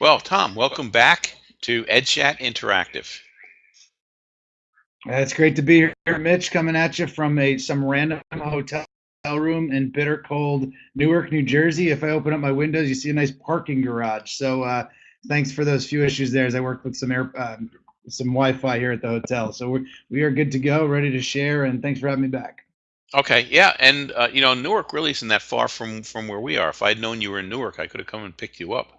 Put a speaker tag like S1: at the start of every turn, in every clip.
S1: Well, Tom, welcome back to EdChat Interactive.
S2: It's great to be here, Mitch, coming at you from a some random hotel room in bitter cold Newark, New Jersey. If I open up my windows, you see a nice parking garage. So uh, thanks for those few issues there as I work with some air, uh, some Wi-Fi here at the hotel. So we we are good to go, ready to share, and thanks for having me back.
S1: Okay, yeah, and uh, you know Newark really isn't that far from from where we are. If I'd known you were in Newark, I could have come and picked you up.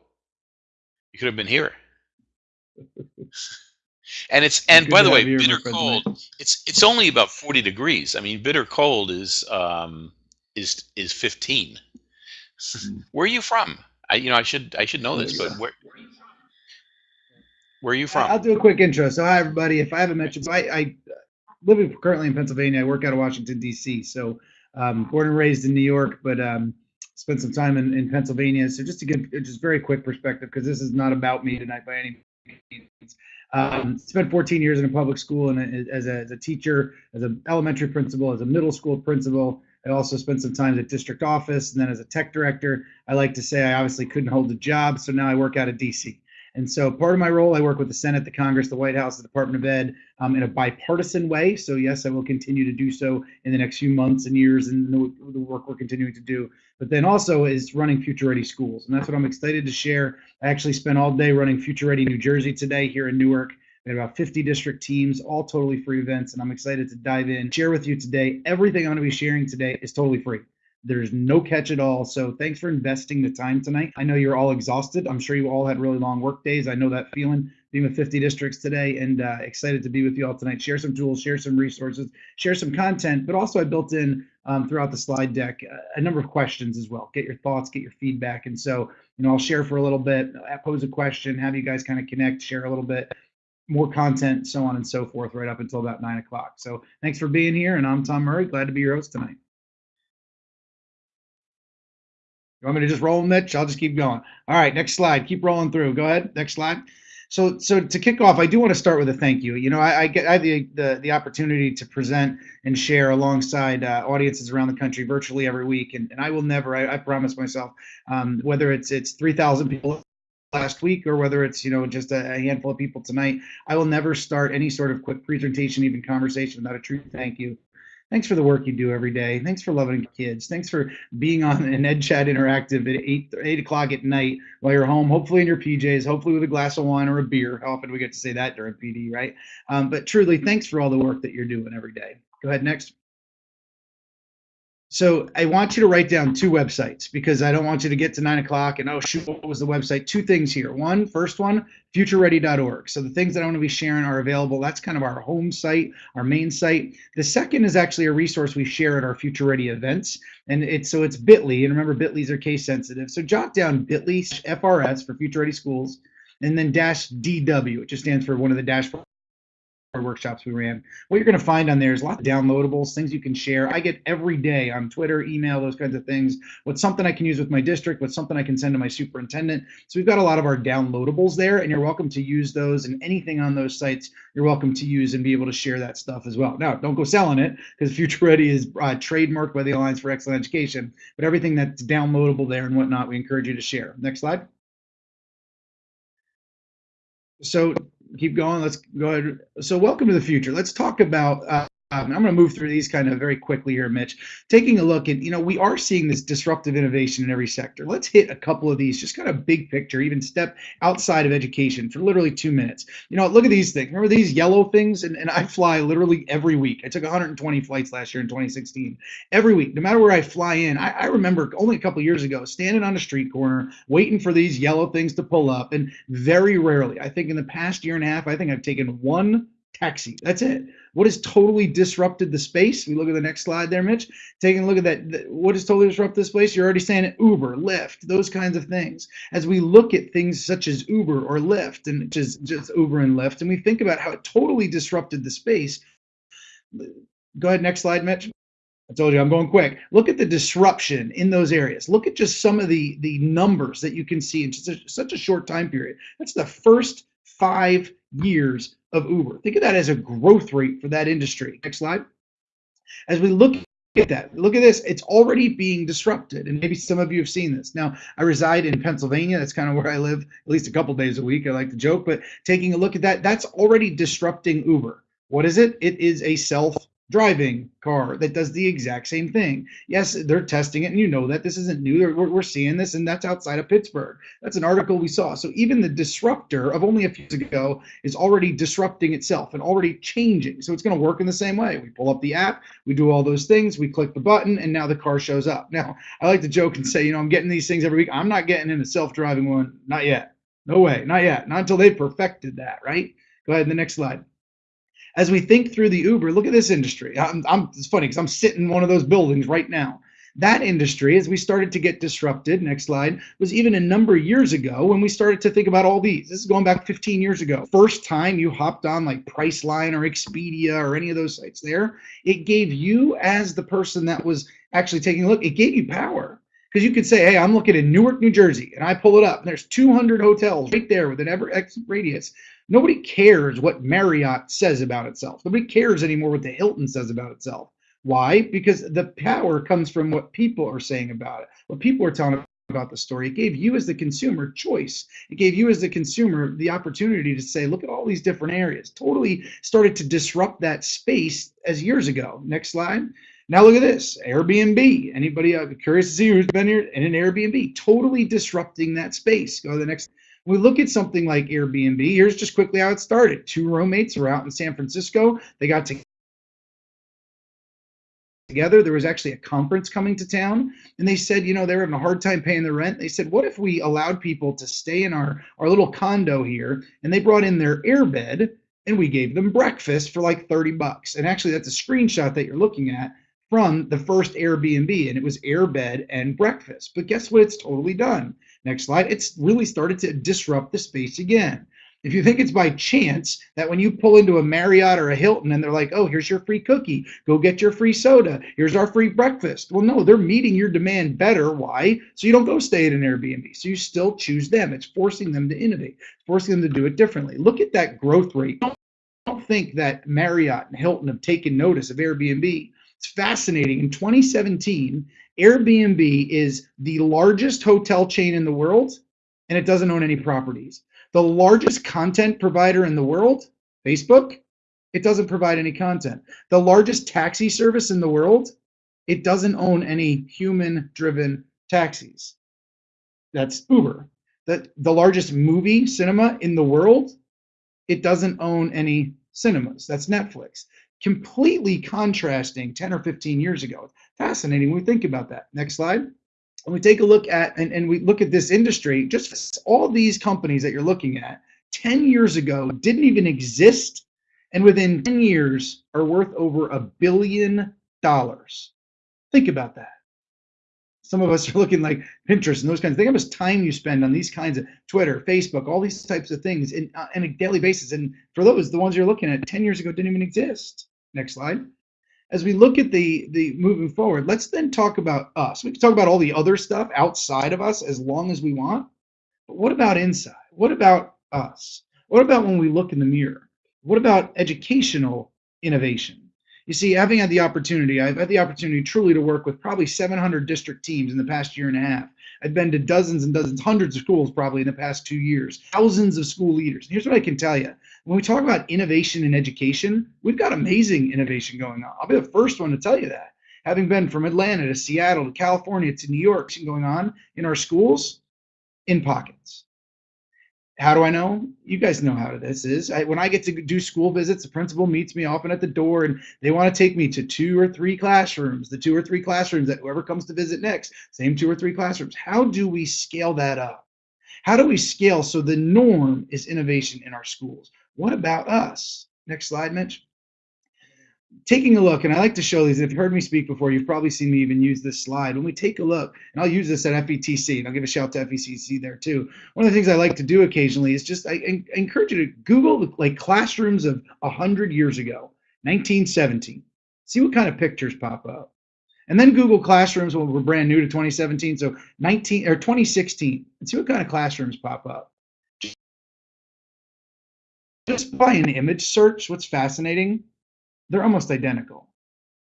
S1: You could have been here. And it's and by the way,
S2: you here, my
S1: bitter cold.
S2: tonight.
S1: It's it's only about 40 degrees. I mean, bitter cold is um is is 15. Where are you from? I you know I should I should know this, but where where are you
S2: from? I'll do a quick intro. So, hi everybody. If I haven't mentioned, so I, I live in- currently in Pennsylvania. I work out of Washington D.C. So, um, born and raised in New York, but um, spent some time in, in Pennsylvania. So, just to give just very quick perspective, because this is not about me tonight by any means. Um, spent 14 years in a public school and as a, as a teacher, as an elementary principal, as a middle school principal. I also spent some time at district office and then as a tech director. I like to say I obviously couldn't hold a job, so now I work out of DC. And so part of my role, I work with the Senate, the Congress, the White House, the Department of Ed um, in a bipartisan way. So yes, I will continue to do so in the next few months and years and the, the work we're continuing to do. But then also is running Future Ready Schools. And that's what I'm excited to share. I actually spent all day running Future Ready New Jersey today here in Newark. We had about 50 district teams, all totally free events. And I'm excited to dive in, share with you today. Everything I'm going to be sharing today is totally free. There's no catch at all. So thanks for investing the time tonight. I know you're all exhausted. I'm sure you all had really long work days. I know that feeling being with 50 districts today and uh, excited to be with you all tonight. Share some tools, share some resources, share some content, but also I built in um, throughout the slide deck uh, a number of questions as well. Get your thoughts, get your feedback. And so, you know, I'll share for a little bit, uh, pose a question, have you guys kind of connect, share a little bit more content, so on and so forth, right up until about nine o'clock. So thanks for being here. And I'm Tom Murray. Glad to be your host tonight. You want me to just roll, Mitch? I'll just keep going. All right, next slide. Keep rolling through. Go ahead. Next slide. So, so to kick off, I do want to start with a thank you. You know, I, I get I have the, the the opportunity to present and share alongside uh, audiences around the country virtually every week, and, and I will never. I, I promise myself, um, whether it's it's three thousand people last week or whether it's you know just a, a handful of people tonight, I will never start any sort of quick presentation, even conversation, without a true thank you Thanks for the work you do every day. Thanks for loving kids. Thanks for being on an EdChat Interactive at eight eight o'clock at night while you're home, hopefully in your PJs, hopefully with a glass of wine or a beer. How often do we get to say that during PD, right? Um, but truly, thanks for all the work that you're doing every day. Go ahead next. So I want you to write down two websites because I don't want you to get to nine o'clock and oh shoot, what was the website? Two things here. One, first one, futureready.org. So the things that I want to be sharing are available. That's kind of our home site, our main site. The second is actually a resource we share at our Future Ready events, and it's so it's Bitly. And remember, Bitly's are case sensitive. So jot down Bitly FRS for Future Ready Schools, and then dash DW. which just stands for one of the dashboard workshops we ran. What you're going to find on there is a lot of downloadables, things you can share. I get every day on Twitter, email, those kinds of things. What's something I can use with my district? What's something I can send to my superintendent? So we've got a lot of our downloadables there, and you're welcome to use those. And anything on those sites, you're welcome to use and be able to share that stuff as well. Now, don't go selling it because Future Ready is uh, trademarked by the Alliance for Excellent Education. But everything that's downloadable there and whatnot, we encourage you to share. Next slide. So keep going. Let's go ahead. So welcome to the future. Let's talk about. Uh, Um, I'm going to move through these kind of very quickly here, Mitch. Taking a look at, you know, we are seeing this disruptive innovation in every sector. Let's hit a couple of these, just kind of big picture, even step outside of education for literally two minutes. You know, look at these things. Remember these yellow things? And, and I fly literally every week. I took 120 flights last year in 2016. Every week, no matter where I fly in, I, I remember only a couple years ago standing on a street corner waiting for these yellow things to pull up. And very rarely, I think in the past year and a half, I think I've taken one taxi. That's it. What has totally disrupted the space? We look at the next slide there, Mitch. Taking a look at that, what has totally disrupted this space? You're already saying it, Uber, Lyft, those kinds of things. As we look at things such as Uber or Lyft, and just, just Uber and Lyft, and we think about how it totally disrupted the space. Go ahead, next slide, Mitch. I told you I'm going quick. Look at the disruption in those areas. Look at just some of the the numbers that you can see in a, such a short time period. That's the first five years of Uber. Think of that as a growth rate for that industry. Next slide. As we look at that. Look at this. It's already being disrupted. And maybe some of you have seen this. Now, I reside in Pennsylvania. That's kind of where I live, at least a couple days a week. I like to joke, but taking a look at that, that's already disrupting Uber. What is it? It is a self driving car that does the exact same thing. Yes, they're testing it, and you know that this isn't new. We're, we're seeing this, and that's outside of Pittsburgh. That's an article we saw. So even the disruptor of only a few years ago is already disrupting itself and already changing. So it's going to work in the same way. We pull up the app, we do all those things, we click the button, and now the car shows up. Now, I like to joke and say, you know, I'm getting these things every week. I'm not getting in a self driving one, not yet. No way, not yet. Not until they've perfected that, right? Go ahead, the next slide as we think through the Uber, look at this industry. I'm, I'm it's funny because I'm sitting in one of those buildings right now. That industry, as we started to get disrupted, next slide, was even a number of years ago when we started to think about all these. This is going back 15 years ago. First time you hopped on like Priceline or Expedia or any of those sites there, it gave you, as the person that was actually taking a look, it gave you power because you could say, hey, I'm looking in Newark, New Jersey, and I pull it up, and there's 200 hotels right there with an ever exit radius. Nobody cares what Marriott says about itself. Nobody cares anymore what the Hilton says about itself. Why? Because the power comes from what people are saying about it, what people are telling about the story. It gave you as the consumer choice. It gave you as the consumer the opportunity to say, look at all these different areas. Totally started to disrupt that space as years ago. Next slide. Now look at this, Airbnb. Anybody uh, curious to see who's been here in an Airbnb? Totally disrupting that space. Go to the next. We look at something like Airbnb, here's just quickly how it started. Two roommates were out in San Francisco. They got to together. There was actually a conference coming to town, and they said, you know, they were having a hard time paying the rent. They said, what if we allowed people to stay in our our little condo here, and they brought in their airbed, and we gave them breakfast for like 30 bucks. And actually, that's a screenshot that you're looking at from the first Airbnb, and it was airbed and breakfast. But guess what? It's totally done. Next slide. It's really started to disrupt the space again. If you think it's by chance that when you pull into a Marriott or a Hilton and they're like, oh, here's your free cookie, go get your free soda, here's our free breakfast. Well, no, they're meeting your demand better. Why? So you don't go stay at an Airbnb. So you still choose them. It's forcing them to innovate, forcing them to do it differently. Look at that growth rate. Don't think that Marriott and Hilton have taken notice of Airbnb. It's fascinating. In 2017, Airbnb is the largest hotel chain in the world, and it doesn't own any properties. The largest content provider in the world, Facebook, it doesn't provide any content. The largest taxi service in the world, it doesn't own any human driven taxis. That's Uber. The, the largest movie cinema in the world, it doesn't own any cinemas. That's Netflix completely contrasting 10 or 15 years ago. Fascinating when we think about that. Next slide. And we take a look at, and, and we look at this industry, just all these companies that you're looking at 10 years ago didn't even exist. And within 10 years are worth over a billion dollars. Think about that. Some of us are looking like Pinterest and those kinds of things. How much time you spend on these kinds of Twitter, Facebook, all these types of things in, uh, on a daily basis. And for those, the ones you're looking at 10 years ago didn't even exist. Next slide. As we look at the the moving forward, let's then talk about us. We can talk about all the other stuff outside of us as long as we want. But what about inside? What about us? What about when we look in the mirror? What about educational innovation? You see, having had the opportunity, I've had the opportunity truly to work with probably 700 district teams in the past year and a half. I've been to dozens and dozens, hundreds of schools probably in the past two years, thousands of school leaders. And here's what I can tell you when we talk about innovation in education, we've got amazing innovation going on. I'll be the first one to tell you that. Having been from Atlanta to Seattle to California to New York, going on in our schools in pockets. How do I know? You guys know how this is. I, when I get to do school visits, the principal meets me often at the door and they want to take me to two or three classrooms, the two or three classrooms that whoever comes to visit next, same two or three classrooms. How do we scale that up? How do we scale so the norm is innovation in our schools? What about us? Next slide, Mitch taking a look, and I like to show these. If you've heard me speak before, you've probably seen me even use this slide. When we take a look, and I'll use this at FETC, and I'll give a shout to FETC there too. One of the things I like to do occasionally is just I, I encourage you to Google like classrooms of 100 years ago, 1917. See what kind of pictures pop up. And then Google Classrooms when we're brand new to 2017, so 19 or 2016, and see what kind of classrooms pop up. Just by an image search, what's fascinating they're almost identical.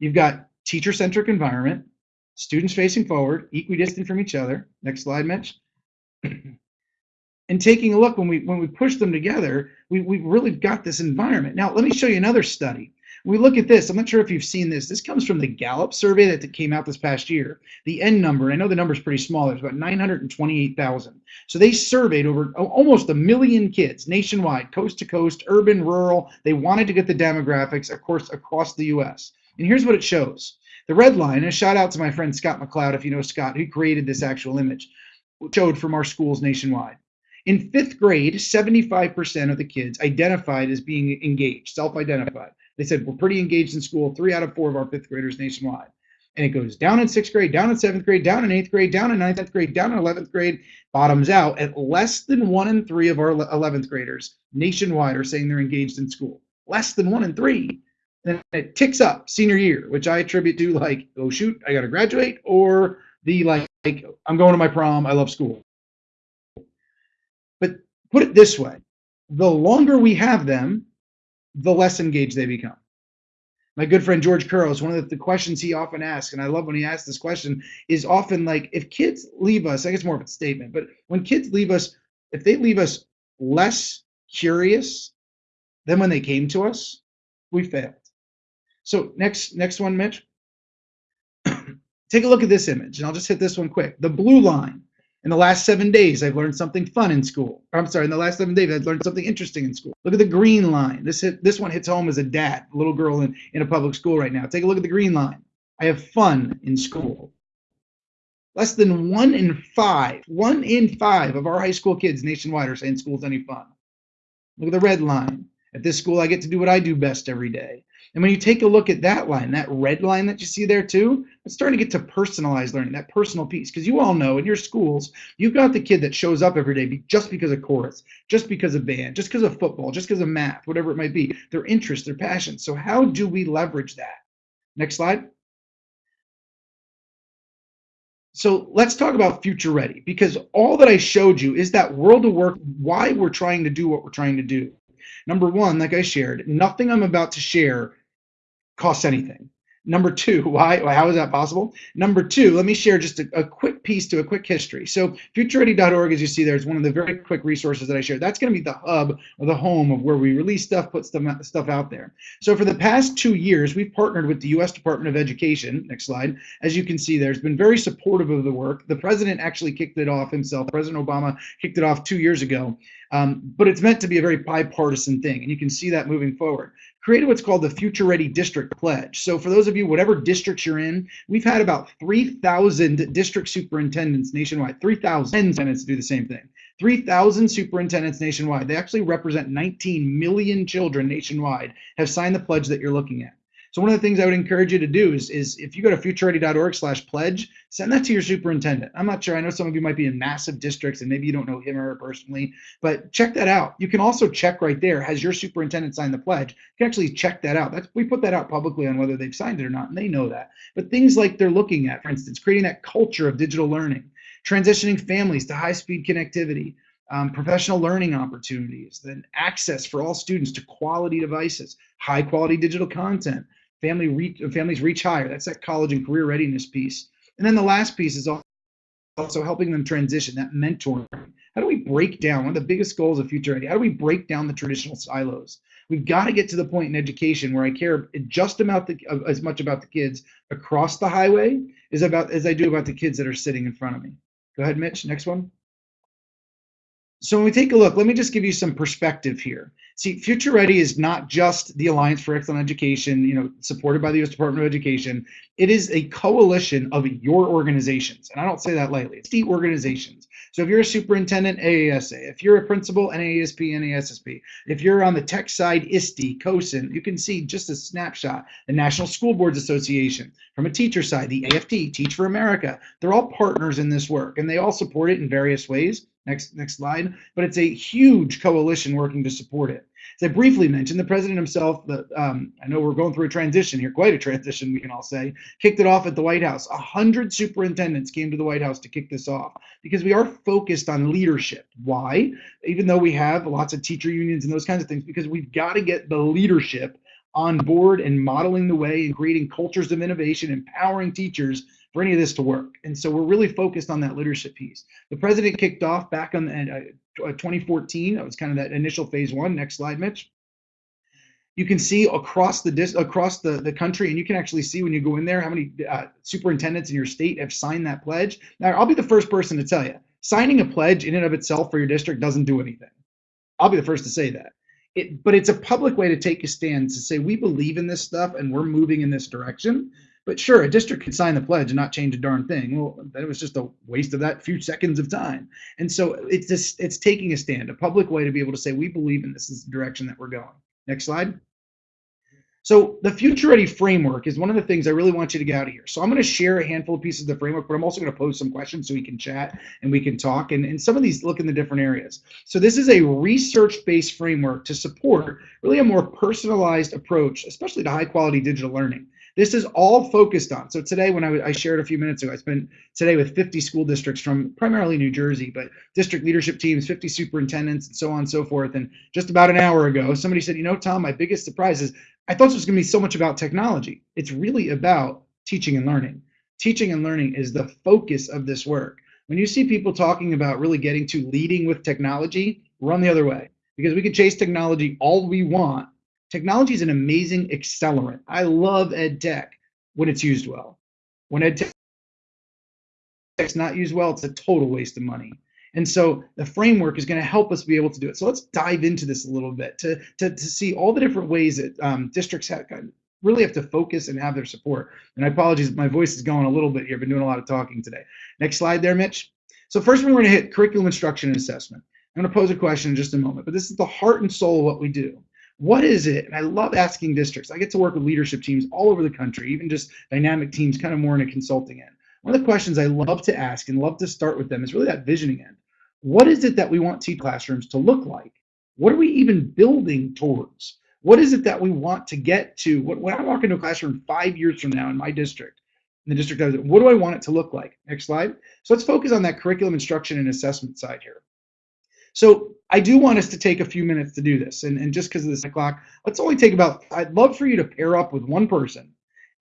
S2: You've got teacher-centric environment, students facing forward, equidistant from each other. Next slide, Mitch. and taking a look when we when we push them together, we, we've really got this environment. Now, let me show you another study. We look at this, I'm not sure if you've seen this. This comes from the Gallup survey that came out this past year. The N number, I know the number is pretty small, there's about 928,000. So they surveyed over oh, almost a million kids nationwide, coast to coast, urban, rural. They wanted to get the demographics, of course, across the US. And here's what it shows. The red line, a shout out to my friend Scott McLeod, if you know Scott, who created this actual image, showed from our schools nationwide. In fifth grade, 75% of the kids identified as being engaged, self identified. They said, We're pretty engaged in school, three out of four of our fifth graders nationwide. And it goes down in sixth grade, down in seventh grade, down in eighth grade, down in ninth grade, down in 11th grade, bottoms out at less than one in three of our 11th graders nationwide are saying they're engaged in school. Less than one in three. And it ticks up senior year, which I attribute to like, oh shoot, I got to graduate, or the like, I'm going to my prom, I love school. But put it this way the longer we have them, the less engaged they become. My good friend George Couros, one of the, the, questions he often asks, and I love when he asks this question, is often like, if kids leave us, I guess more of a statement, but when kids leave us, if they leave us less curious than when they came to us, we failed. So next, next one, Mitch. Take a look at this image, and I'll just hit this one quick. The blue line in the last seven days, I've learned something fun in school. I'm sorry, in the last seven days, I've learned something interesting in school. Look at the green line. This hit, this one hits home as a dad, a little girl in, in a public school right now. Take a look at the green line. I have fun in school. Less than one in five, one in five of our high school kids nationwide are saying school's any fun. Look at the red line. At this school, I get to do what I do best every day. And when you take a look at that line, that red line that you see there too, it's starting to get to personalized learning, that personal piece. Because you all know in your schools, you've got the kid that shows up every day just because of chorus, just because of band, just because of football, just because of math, whatever it might be, their interest, their passion. So how do we leverage that? Next slide. So let's talk about future ready because all that I showed you is that world of work, why we're trying to do what we're trying to do. Number one, like I shared, nothing I'm about to share costs anything. Number two, why? How is that possible? Number two, let me share just a, a quick piece to a quick history. So futureready.org, as you see there, is one of the very quick resources that I share. That's going to be the hub or the home of where we release stuff, put stuff, stuff out there. So for the past two years, we've partnered with the U.S. Department of Education. Next slide. As you can see, there's been very supportive of the work. The president actually kicked it off himself. President Obama kicked it off two years ago. Um, but it's meant to be a very bipartisan thing, and you can see that moving forward created what's called the Future Ready District Pledge. So for those of you, whatever districts you're in, we've had about 3,000 district superintendents nationwide, 3,000 superintendents do the same thing. 3,000 superintendents nationwide. They actually represent 19 million children nationwide have signed the pledge that you're looking at. So one of the things I would encourage you to do is, is if you go to futureready.org slash pledge, send that to your superintendent. I'm not sure. I know some of you might be in massive districts and maybe you don't know him or her personally, but check that out. You can also check right there, has your superintendent signed the pledge? You can actually check that out. That's, we put that out publicly on whether they've signed it or not, and they know that. But things like they're looking at, for instance, creating that culture of digital learning, transitioning families to high-speed connectivity, um, professional learning opportunities, then access for all students to quality devices, high quality digital content, family reach, families reach higher. That's that college and career readiness piece. And then the last piece is also helping them transition, that mentoring. How do we break down one of the biggest goals of Future? How do we break down the traditional silos? We've got to get to the point in education where I care just about the uh, as much about the kids across the highway as about as I do about the kids that are sitting in front of me. Go ahead, Mitch. Next one. So when we take a look, let me just give you some perspective here. See, Future Ready is not just the Alliance for Excellent Education, you know, supported by the U.S. Department of Education. It is a coalition of your organizations, and I don't say that lightly. It's the organizations. So if you're a superintendent, AASA. If you're a principal, NAESP, NASSP. If you're on the tech side, ISTE, COSN. You can see just a snapshot. The National School Boards Association. From a teacher side, the AFT, Teach for America. They're all partners in this work, and they all support it in various ways. Next, next slide. But it's a huge coalition working to support it. As I briefly mentioned, the president himself, the, um, I know we're going through a transition here, quite a transition, we can all say, kicked it off at the White House. A hundred superintendents came to the White House to kick this off because we are focused on leadership. Why? Even though we have lots of teacher unions and those kinds of things, because we've got to get the leadership on board and modeling the way and creating cultures of innovation, empowering teachers for any of this to work. And so we're really focused on that leadership piece. The president kicked off back on uh, 2014. That was kind of that initial phase one. Next slide, Mitch. You can see across the dis- across the, the country, and you can actually see when you go in there how many uh, superintendents in your state have signed that pledge. Now, I'll be the first person to tell you, signing a pledge in and of itself for your district doesn't do anything. I'll be the first to say that. It, but it's a public way to take a stand to say we believe in this stuff and we're moving in this direction. But sure, a district could sign the pledge and not change a darn thing. Well, then it was just a waste of that few seconds of time. And so it's just it's taking a stand, a public way to be able to say we believe in this is the direction that we're going. Next slide. So the future ready framework is one of the things I really want you to get out of here. So I'm going to share a handful of pieces of the framework, but I'm also going to pose some questions so we can chat and we can talk. And, and some of these look in the different areas. So this is a research-based framework to support really a more personalized approach, especially to high quality digital learning. This is all focused on. So today, when I, I, shared a few minutes ago, I spent today with 50 school districts from primarily New Jersey, but district leadership teams, 50 superintendents, and so on and so forth. And just about an hour ago, somebody said, you know, Tom, my biggest surprise is I thought this was going to be so much about technology. It's really about teaching and learning. Teaching and learning is the focus of this work. When you see people talking about really getting to leading with technology, run the other way because we can chase technology all we want. Technology is an amazing accelerant. I love ed tech when it's used well. When ed tech is not used well, it's a total waste of money. And so the framework is going to help us be able to do it. So let's dive into this a little bit to, to, to see all the different ways that um, districts have, really have to focus and have their support. And I apologize, my voice is going a little bit here. I've been doing a lot of talking today. Next slide there, Mitch. So first we're going to hit curriculum instruction and assessment. I'm going to pose a question in just a moment, but this is the heart and soul of what we do. What is it? And I love asking districts. I get to work with leadership teams all over the country, even just dynamic teams, kind of more in a consulting end. One of the questions I love to ask and love to start with them is really that visioning end what is it that we want T classrooms to look like? What are we even building towards? What is it that we want to get to? When I walk into a classroom five years from now in my district, in the district, what do I want it to look like? Next slide. So let's focus on that curriculum instruction and assessment side here. So I do want us to take a few minutes to do this. And, and just because of this clock, let's only take about, I'd love for you to pair up with one person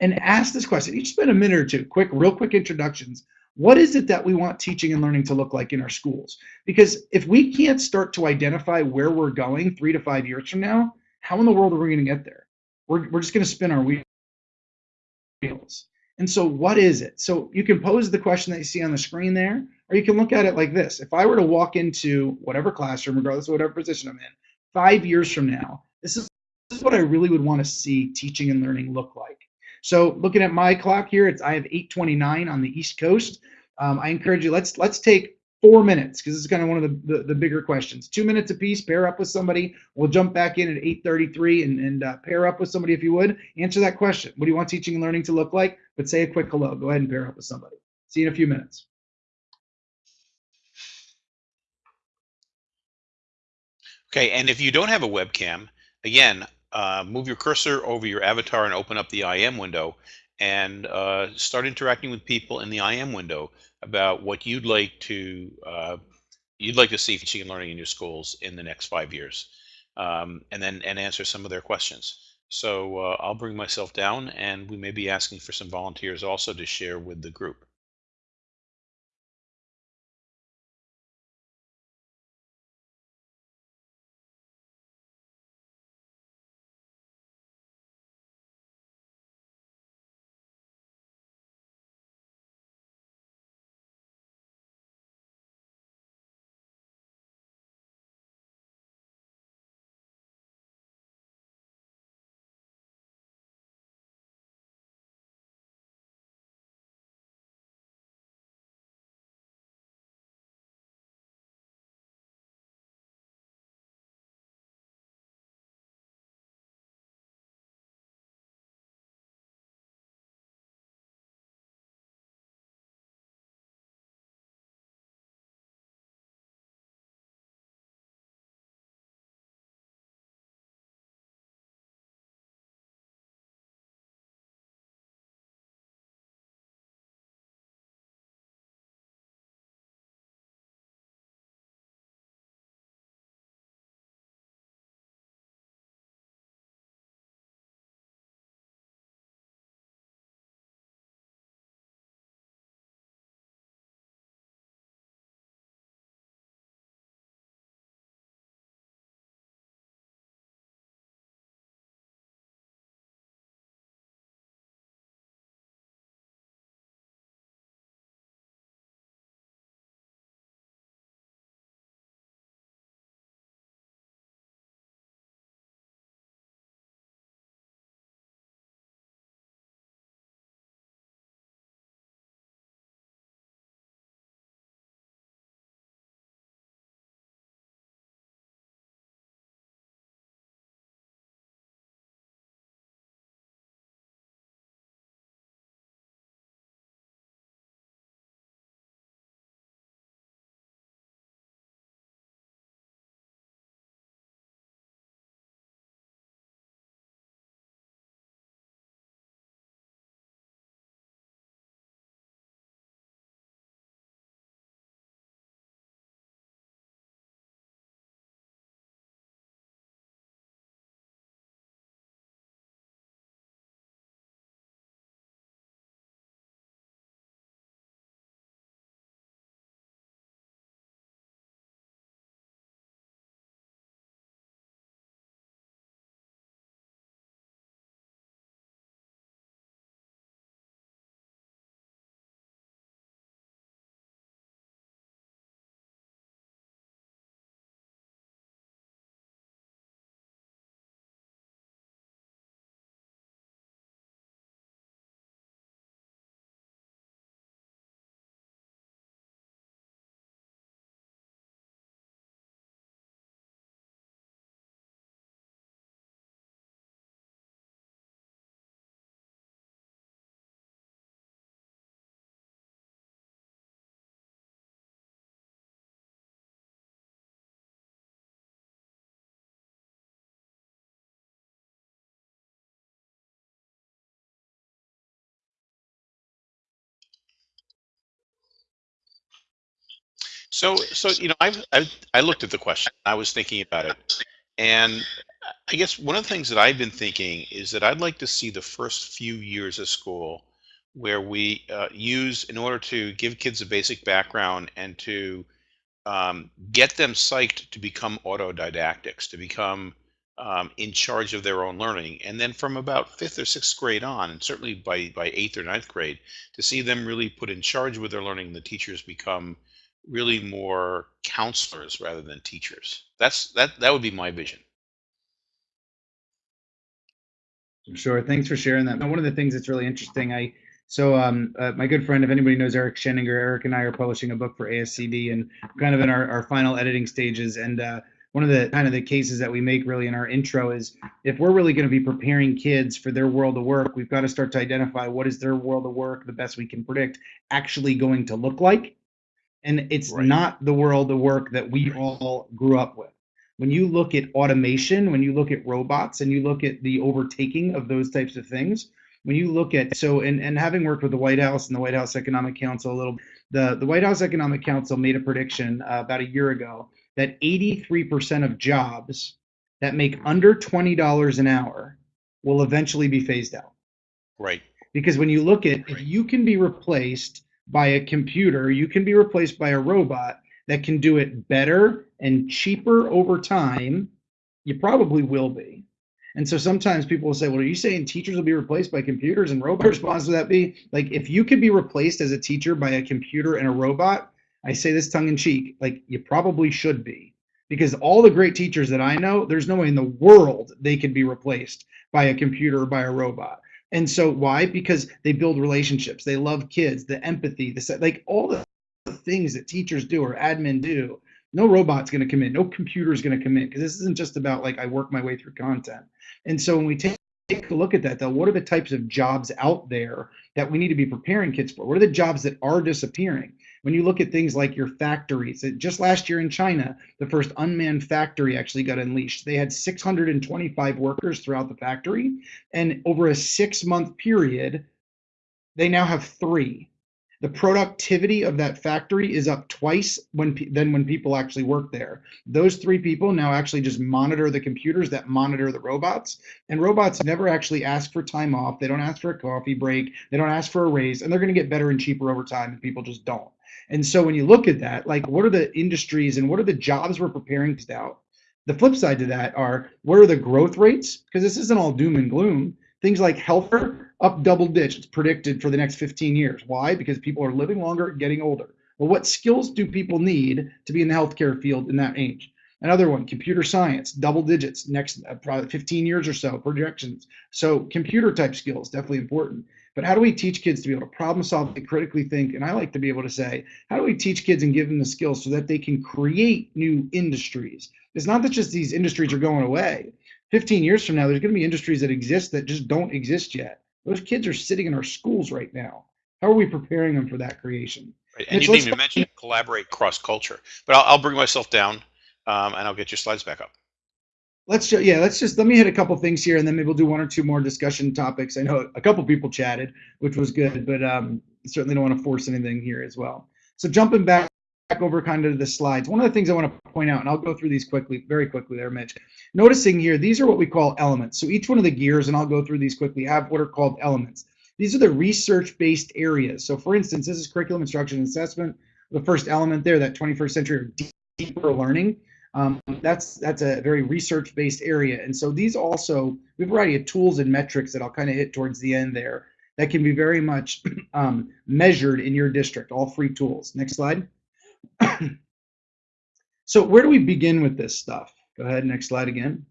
S2: and ask this question. Each spend a minute or two, quick, real quick introductions what is it that we want teaching and learning to look like in our schools? Because if we can't start to identify where we're going three to five years from now, how in the world are we going to get there? We're, we're just going to spin our wheels. And so, what is it? So, you can pose the question that you see on the screen there, or you can look at it like this. If I were to walk into whatever classroom, regardless of whatever position I'm in, five years from now, this is, this is what I really would want to see teaching and learning look like. So looking at my clock here, it's I have 8:29 on the East Coast. Um, I encourage you. Let's let's take four minutes because this is kind of one of the, the, the bigger questions. Two minutes apiece. Pair up with somebody. We'll jump back in at 8:33 and and uh, pair up with somebody if you would. Answer that question. What do you want teaching and learning to look like? But say a quick hello. Go ahead and pair up with somebody. See you in a few minutes.
S1: Okay, and if you don't have a webcam, again, uh, move your cursor over your avatar and open up the IM window and uh, start interacting with people in the IM window about what you'd like to uh, you'd like to see teaching and learning in your schools in the next five years, um, and then and answer some of their questions. So uh, I'll bring myself down, and we may be asking for some volunteers also to share with the group. So, so you know, I've, I've I looked at the question. I was thinking about it, and I guess one of the things that I've been thinking is that I'd like to see the first few years of school where we uh, use, in order to give kids a basic background and to um, get them psyched to become autodidactics, to become um, in charge of their own learning. And then from about fifth or sixth grade on, and certainly by, by eighth or ninth grade, to see them really put in charge with their learning, the teachers become really more counselors rather than teachers. That's that that would be my vision.
S2: Sure. Thanks for sharing that. Now, one of the things that's really interesting, I so um, uh, my good friend, if anybody knows Eric Sheninger, Eric and I are publishing a book for ASCD and kind of in our, our final editing stages. And uh, one of the kind of the cases that we make really in our intro is if we're really going to be preparing kids for their world of work, we've got to start to identify what is their world of work, the best we can predict, actually going to look like. And it's
S1: Right.
S2: not the world of work that we all grew up with when you look at automation, when you look at robots and you look at the overtaking of those types of things, when you look at so and, and having worked with the White House and the White House Economic Council a little, the, the White House Economic Council made a prediction uh, about a year ago that 83% of jobs that make under $20 an hour will eventually be phased out.
S1: Right.
S2: Because when you look at if you can be replaced by a computer, you can be replaced by a robot that can do it better and cheaper over time, you probably will be. And so sometimes people will say, Well, are you saying teachers will be replaced by computers and robots? Response to that be like, if you could be replaced as a teacher by a computer and a robot, I say this tongue in cheek, like you probably should be. Because all the great teachers that I know, there's no way in the world they could be replaced by a computer or by a robot. And so why? Because they build relationships, they love kids, the empathy, the like all the things that teachers do or admin do. No robot's going to come in. No computer's going to come in because this isn't just about like i work my way through content. And so when we take take a look at that though what are the types of jobs out there that we need to be preparing kids for? What are the jobs that are disappearing when you look at things like your factories just last year in china the first unmanned factory actually got unleashed they had 625 workers throughout the factory and over a six month period they now have three the productivity of that factory is up twice when than when people actually work there. Those three people now actually just monitor the computers that monitor the robots, and robots never actually ask for time off. They don't ask for a coffee break. They don't ask for a raise, and they're going to get better and cheaper over time. And people just don't. And so when you look at that, like what are the industries and what are the jobs we're preparing to out? The flip side to that are what are the growth rates? Because this isn't all doom and gloom. Things like healthcare up double digits predicted for the next 15 years. Why? Because people are living longer, getting older. Well, what skills do people need to be in the healthcare field in that age? Another one, computer science, double digits next uh, probably 15 years or so, projections. So computer type skills, definitely important. But how do we teach kids to be able to problem solve, and critically think? And I like to be able to say, how do we teach kids and give them the skills so that they can create new industries? It's not that just these industries are going away. 15 years from now, there's going to be industries that exist that just don't exist yet. Those kids are sitting in our schools right now. How are we preparing them for that creation?
S1: Right. And you didn't even mention collaborate cross culture. But I'll, I'll, bring myself down um, and I'll get your slides back up.
S2: Let's just, yeah, let's just let me hit a couple things here, and then maybe we'll do one or two more discussion topics. I know a couple people chatted, which was good, but um, certainly don't want to force anything here as well. So jumping back over kind of the slides. One of the things I want to point out, and I'll go through these quickly, very quickly there, Mitch. Noticing here, these are what we call elements. So each one of the gears, and I'll go through these quickly, have what are called elements. These are the research-based areas. So for instance, this is curriculum instruction assessment. The first element there, that 21st century of deeper learning, um, that's that's a very research-based area. And so these also, we have a variety of tools and metrics that I'll kind of hit towards the end there that can be very much um, measured in your district, all free tools. Next slide. so where do we begin with this stuff? Go ahead, next slide again.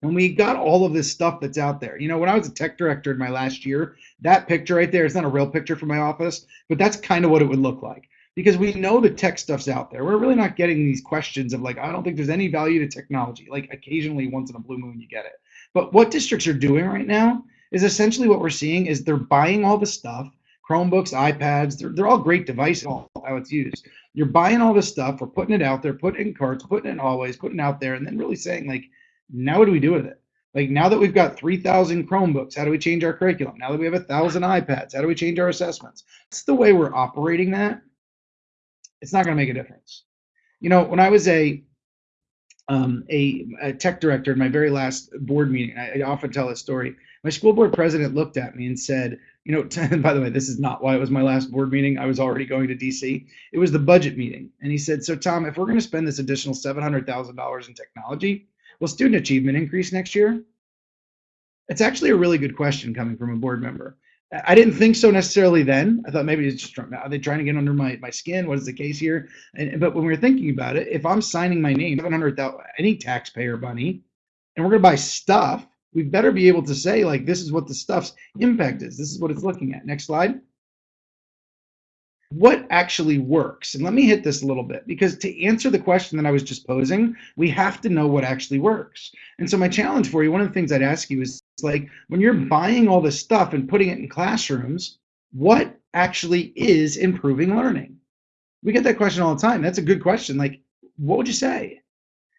S2: When we got all of this stuff that's out there, you know, when I was a tech director in my last year, that picture right there is not a real picture from my office, but that's kind of what it would look like because we know the tech stuff's out there. We're really not getting these questions of like, I don't think there's any value to technology. Like occasionally once in a blue moon you get it. But what districts are doing right now is essentially what we're seeing is they're buying all the stuff, Chromebooks, iPads, they're, they're all great devices, all how it's used. You're buying all this stuff, we're putting it out there, putting it in carts, putting it in hallways, putting it out there, and then really saying, like, now what do we do with it? Like now that we've got 3,000 Chromebooks, how do we change our curriculum? Now that we have a thousand iPads, how do we change our assessments? It's the way we're operating that. It's not going to make a difference. You know, when I was a um, a, a, tech director in my very last board meeting. I, I, often tell this story. My school board president looked at me and said, "You know, and by the way, this is not why it was my last board meeting. I was already going to DC. It was the budget meeting." And he said, "So Tom, if we're going to spend this additional seven hundred thousand dollars in technology, will student achievement increase next year?" It's actually a really good question coming from a board member. I didn't think so necessarily then. I thought maybe it's just are they trying to get under my, my skin? What is the case here? And but when we were thinking about it, if I'm signing my name, seven hundred thousand any taxpayer money, and we're gonna buy stuff, we better be able to say like this is what the stuff's impact is. This is what it's looking at. Next slide what actually works? And let me hit this a little bit because to answer the question that I was just posing, we have to know what actually works. And so my challenge for you, one of the things I'd ask you is like when you're buying all this stuff and putting it in classrooms, what actually is improving learning? We get that question all the time. That's a good question. Like, what would you say?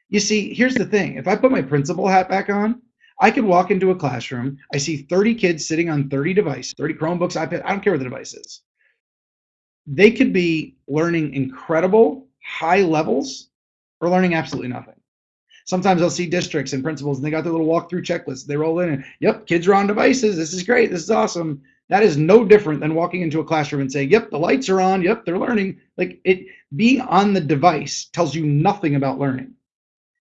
S2: You see, here's the thing. If I put my principal hat back on, I could walk into a classroom. I see 30 kids sitting on 30 devices, 30 Chromebooks, iPad. I don't care what the device is they could be learning incredible high levels or learning absolutely nothing. Sometimes I'll see districts and principals and they got their little walkthrough checklist. They roll in and, yep, kids are on devices. This is great. This is awesome. That is no different than walking into a classroom and saying, yep, the lights are on. Yep, they're learning. Like it being on the device tells you nothing about learning.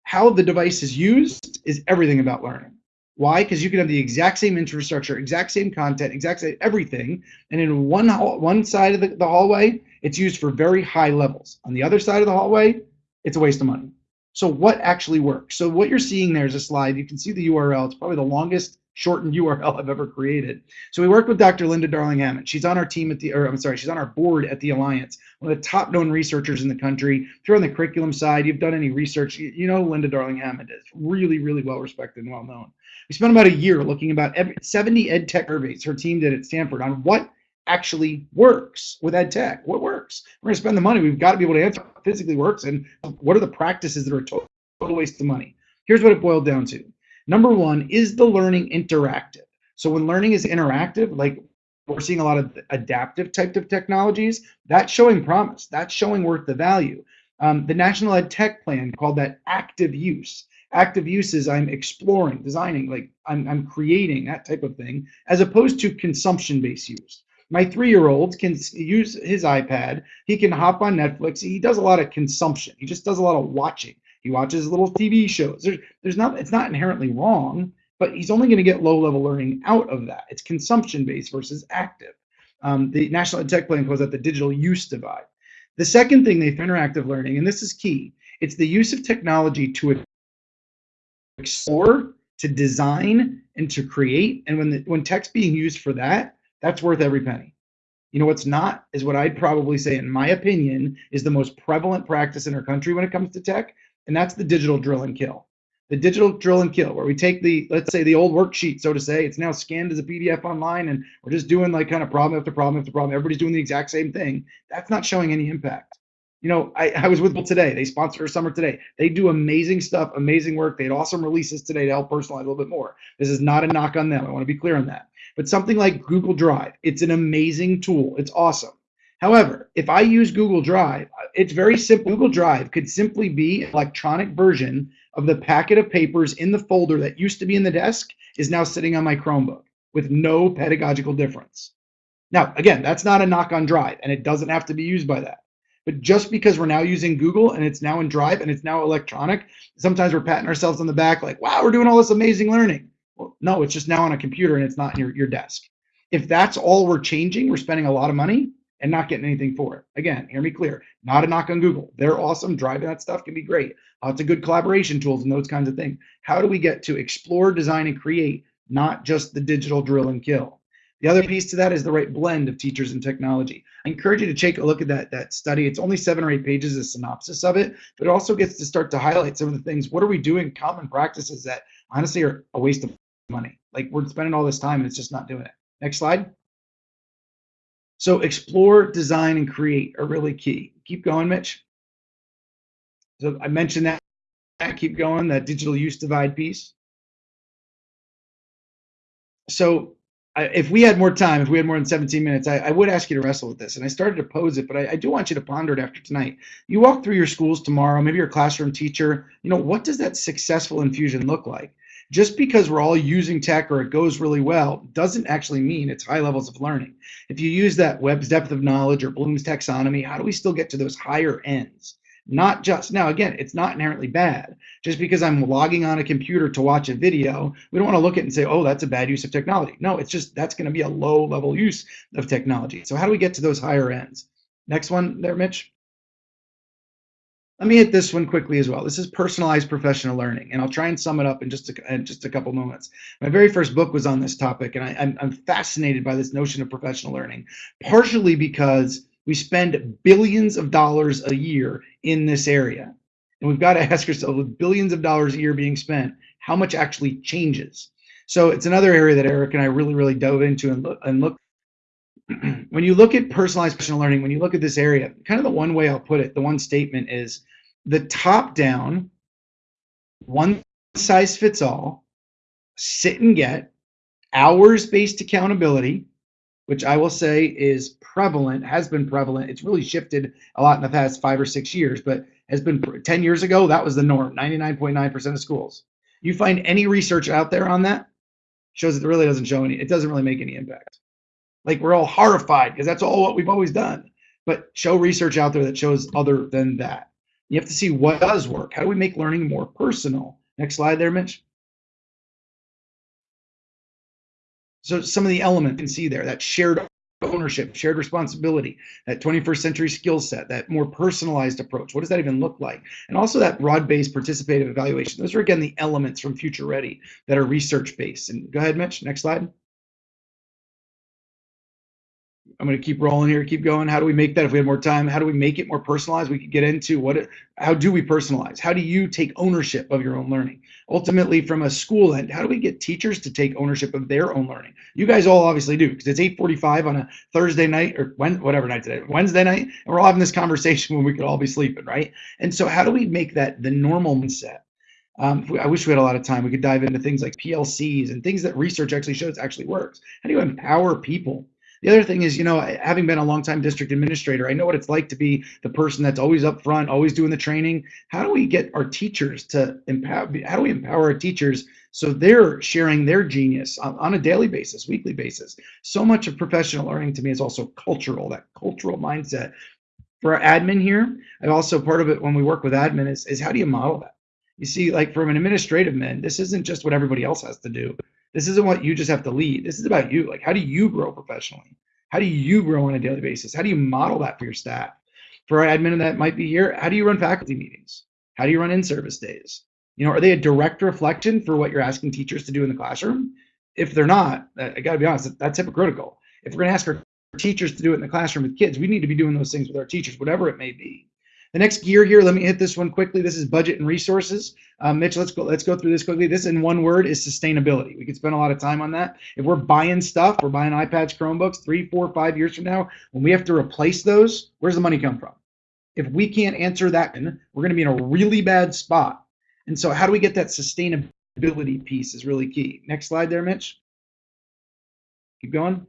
S2: How the device is used is everything about learning. Why? Because you can have the exact same infrastructure, exact same content, exact same everything, and in one one side of the, the hallway, it's used for very high levels. On the other side of the hallway, it's a waste of money. So what actually works? So what you're seeing there is a slide. You can see the URL. It's probably the longest shortened URL I've ever created. So we worked with Dr. Linda Darling Hammond. She's on our team at the, or I'm sorry, she's on our board at the Alliance, one of the top known researchers in the country. If you're on the curriculum side, you've done any research, you, know Linda Darling Hammond is really, really well respected and well known. We spent about a year looking about every, 70 ed tech surveys her team did at Stanford on what actually works with ed tech. What works? We're going to spend the money. We've got to be able to answer what physically works and what are the practices that are total waste of money. Here's what it boiled down to. Number one, is the learning interactive? So when learning is interactive, like we're seeing a lot of adaptive type of technologies, that's showing promise. That's showing worth the value. Um, the National Ed Tech Plan called that active use active use is i'm exploring designing like I'm, I'm creating that type of thing as opposed to consumption based use my three-year-old can use his ipad he can hop on netflix he does a lot of consumption he just does a lot of watching he watches little tv shows there's, there's not it's not inherently wrong but he's only going to get low level learning out of that it's consumption based versus active um, the national ed tech plan calls that the digital use divide the second thing they have interactive learning and this is key it's the use of technology to explore, to design, and to create. And when the, when tech's being used for that, that's worth every penny. You know what's not is what I'd probably say, in my opinion, is the most prevalent practice in our country when it comes to tech, and that's the digital drill and kill. The digital drill and kill, where we take the, let's say, the old worksheet, so to say, it's now scanned as a PDF online, and we're just doing like kind of problem after problem after problem. Everybody's doing the exact same thing. That's not showing any impact you know, I, I was with them today. They sponsor a summer today. They do amazing stuff, amazing work. They had awesome releases today to help personalize a little bit more. This is not a knock on them. I want to be clear on that. But something like Google Drive, it's an amazing tool. It's awesome. However, if I use Google Drive, it's very simple. Google Drive could simply be an electronic version of the packet of papers in the folder that used to be in the desk is now sitting on my Chromebook with no pedagogical difference. Now, again, that's not a knock on Drive, and it doesn't have to be used by that. But just because we're now using Google and it's now in Drive and it's now electronic, sometimes we're patting ourselves on the back like, wow, we're doing all this amazing learning. Well, no, it's just now on a computer and it's not in your, your desk. If that's all we're changing, we're spending a lot of money and not getting anything for it. Again, hear me clear, not a knock on Google. They're awesome. Driving that stuff can be great. Uh, Lots of good collaboration tools and those kinds of things. How do we get to explore, design, and create, not just the digital drill and kill? The other piece to that is the right blend of teachers and technology. I encourage you to take a look at that, that study. It's only seven or eight pages, a synopsis of it, but it also gets to start to highlight some of the things. What are we doing, common practices that honestly are a waste of money? Like we're spending all this time and it's just not doing it. Next slide. So explore, design, and create are really key. Keep going, Mitch. So I mentioned that. Keep going, that digital use divide piece. So if we had more time, if we had more than 17 minutes, I, I would ask you to wrestle with this. And I started to pose it, but I, I, do want you to ponder it after tonight. You walk through your schools tomorrow, maybe you're a classroom teacher. You know, what does that successful infusion look like? Just because we're all using tech or it goes really well doesn't actually mean it's high levels of learning. If you use that Webb's depth of knowledge or Bloom's taxonomy, how do we still get to those higher ends? not just now again it's not inherently bad. Just because i'm logging on a computer to watch a video we don't want to look at it and say oh that's a bad use of technology. No it's just that's going to be a low level use of technology. So how do we get to those higher ends? Next one there mitch let me hit this one quickly as well. This is personalized professional learning, and I'll try and sum it up in just a, in just a couple moments. My very first book was on this topic, and I, I'm, I'm fascinated by this notion of professional learning, partially because we spend billions of dollars a year in this area. And we've got to ask ourselves with billions of dollars a year being spent, how much actually changes? So it's another area that Eric and I really, really dove into and look, and look when you look at personalized professional learning, when you look at this area, kind of the one way I'll put it, the one statement is the top down, one size fits all, sit and get, hours based accountability, which I will say is prevalent, has been prevalent. It's really shifted a lot in the past five or six years, but has been 10 years ago, that was the norm 99.9% of schools. You find any research out there on that shows it really doesn't show any, it doesn't really make any impact. Like we're all horrified because that's all what we've always done. But show research out there that shows other than that. You have to see what does work. How do we make learning more personal? Next slide there, Mitch. So some of the elements you can see there, that shared ownership, shared responsibility, that 21st century skill set, that more personalized approach. What does that even look like? And also that broad-based participative evaluation. Those are again the elements from Future Ready that are research-based. And go ahead, Mitch, next slide. I'm going to keep rolling here, keep going. How do we make that if we have more time? How do we make it more personalized? We could get into what, it, how do we personalize? How do you take ownership of your own learning? Ultimately, from a school end, how do we get teachers to take ownership of their own learning? You guys all obviously do because it's 8:45 on a Thursday night or when, whatever night today, Wednesday night, and we're all having this conversation when we could all be sleeping, right? And so, how do we make that the normal mindset? Um, I wish we had a lot of time. We could dive into things like PLCs and things that research actually shows actually works. How do you empower people the other thing is, you know, having been a long-time district administrator, I know what it's like to be the person that's always up front, always doing the training. How do we get our teachers to empower? How do we empower our teachers so they're sharing their genius on, on a daily basis, weekly basis? So much of professional learning to me is also cultural, that cultural mindset. For our admin here, and also part of it when we work with admin is, is how do you model that? You see, like from an administrative man, this isn't just what everybody else has to do. This isn't what you just have to lead. This is about you. Like, how do you grow professionally? How do you grow on a daily basis? How do you model that for your staff? For our admin that might be here, how do you run faculty meetings? How do you run in-service days? You know, are they a direct reflection for what you're asking teachers to do in the classroom? If they're not, uh, I got to be honest, that's hypocritical. If we're to ask our teachers to do it in the classroom with kids, we need to be doing those things with our teachers, whatever it may be. The next gear here, let me hit this one quickly. This is budget and resources. Um, Mitch, let's go. Let's go through this quickly. This in one word is sustainability. We could spend a lot of time on that. If we're buying stuff, we're buying iPads, Chromebooks, three, four, five years from now, when we have to replace those, where's the money come from? If we can't answer that, we're going to be in a really bad spot. And so, how do we get that sustainability piece is really key. Next slide there, Mitch. Keep going.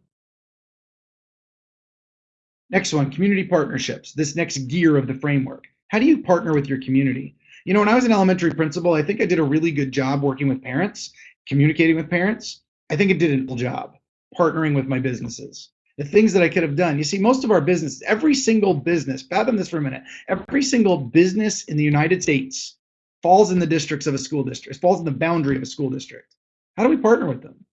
S2: Next one, community partnerships. This next gear of the framework. How do you partner with your community? You know, when I was an elementary principal, I think I did a really good job working with parents, communicating with parents. I think I did a good job partnering with my businesses. The things that I could have done. You see, most of our business, every single business, fathom this for a minute, every single business in the United States falls in the districts of a school district, falls in the boundary of a school district. How do we partner with them?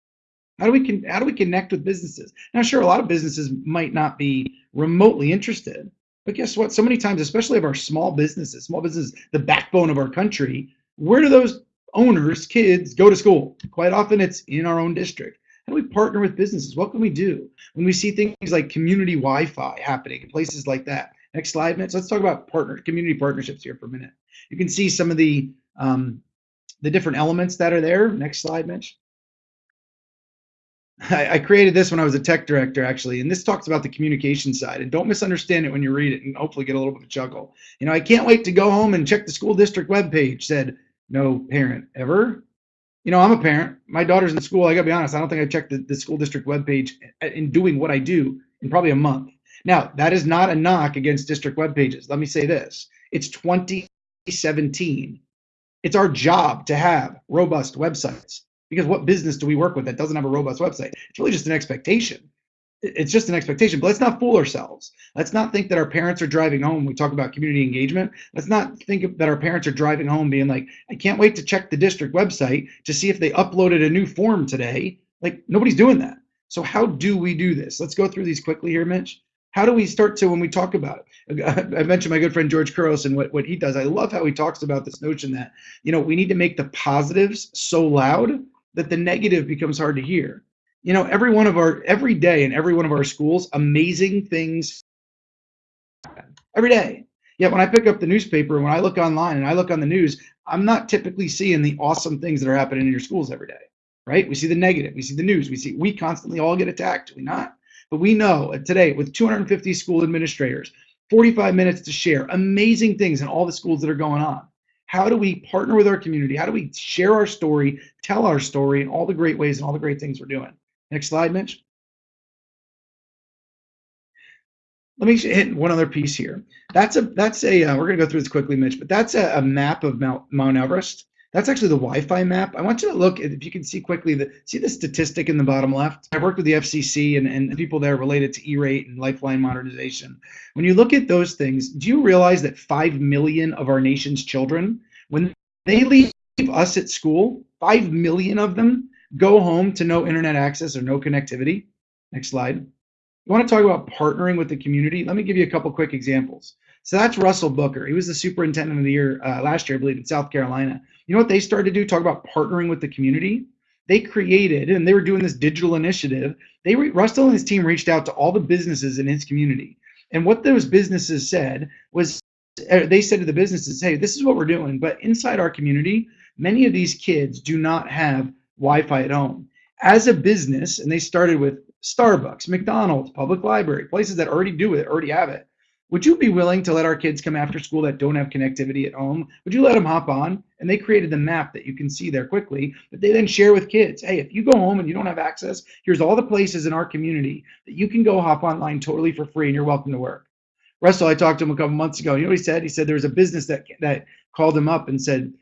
S2: How do we con- how do we connect with businesses? Now, sure, a lot of businesses might not be remotely interested, but guess what? So many times, especially of our small businesses, small businesses, the backbone of our country, where do those owners, kids go to school? Quite often, it's in our own district. How do we partner with businesses? What can we do when we see things like community Wi-Fi happening in places like that? Next slide, Mitch. Let's talk about partner community partnerships here for a minute. You can see some of the um, the different elements that are there. Next slide, Mitch. I, I, created this when I was a tech director, actually, and this talks about the communication side. And don't misunderstand it when you read it, and hopefully get a little bit of a chuckle. You know, I can't wait to go home and check the school district webpage. Said no parent ever. You know, I'm a parent. My daughter's in school. I gotta be honest. I don't think I checked the, the school district webpage uh, in doing what I do in probably a month. Now, that is not a knock against district web pages. Let me say this. It's 2017. It's our job to have robust websites because what business do we work with that doesn't have a robust website? It's really just an expectation it's just an expectation. But let's not fool ourselves. Let's not think that our parents are driving home. We talk about community engagement. Let's not think that our parents are driving home being like, I can't wait to check the district website to see if they uploaded a new form today. Like nobody's doing that. So how do we do this? Let's go through these quickly here, Mitch. How do we start to when we talk about it? I mentioned my good friend George Couros and what, what he does. I love how he talks about this notion that, you know, we need to make the positives so loud that the negative becomes hard to hear you know, every one of our every day in every one of our schools, amazing things happen every day. Yet when I pick up the newspaper when I look online and I look on the news, I'm not typically seeing the awesome things that are happening in your schools every day. Right? We see the negative, we see the news, we see we constantly all get attacked, Do we not? But we know today with 250 school administrators, 45 minutes to share amazing things in all the schools that are going on. How do we partner with our community? How do we share our story, tell our story, and all the great ways and all the great things we're doing? Next slide, Mitch. Let me hit one other piece here. That's a that's a uh, we're gonna go through this quickly, Mitch, but that's a, a map of Mount, Mount Everest. That's actually the Wi-Fi map. I want you to look at, if you can see quickly the see the statistic in the bottom left. I've worked with the FCC and, and people there related to E-rate and lifeline modernization. When you look at those things, do you realize that five million of our nation's children, when they leave us at school, five million of them go home to no internet access or no connectivity. Next slide. You want to talk about partnering with the community? Let me give you a couple quick examples. So that's Russell Booker. He was the superintendent of the year uh, last year, I believe, in South Carolina. You know what they started to do? Talk about partnering with the community. They created, and they were doing this digital initiative. They Russell and his team reached out to all the businesses in his community, and what those businesses said was, uh, they said to the businesses, "Hey, this is what we're doing, but inside our community, many of these kids do not have Wi-Fi at home. As a business, and they started with Starbucks, McDonald's, public library, places that already do it, already have it. Would you be willing to let our kids come after school that don't have connectivity at home? Would you let them hop on? And they created the map that you can see there quickly that they then share with kids. Hey, if you go home and you don't have access, here's all the places in our community that you can go hop online totally for free and you're welcome to work. Russell, I talked to him a couple months ago. You know what he said? He said there was a business that that called him up and said,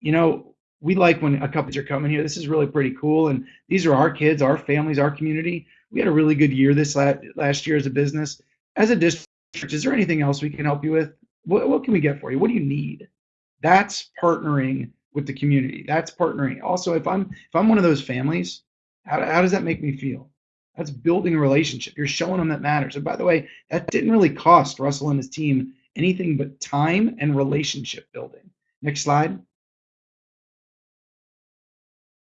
S2: you know, we like when a couples are coming here. This is really pretty cool. And these are our kids, our families, our community. We had a really good year this last year as a business. As a district, is there anything else we can help you with? What, what can we get for you? What do you need? That's partnering with the community. That's partnering. Also, if I'm if I'm one of those families, how, how does that make me feel? That's building a relationship. You're showing them that matters. And by the way, that didn't really cost Russell and his team anything but time and relationship building. Next slide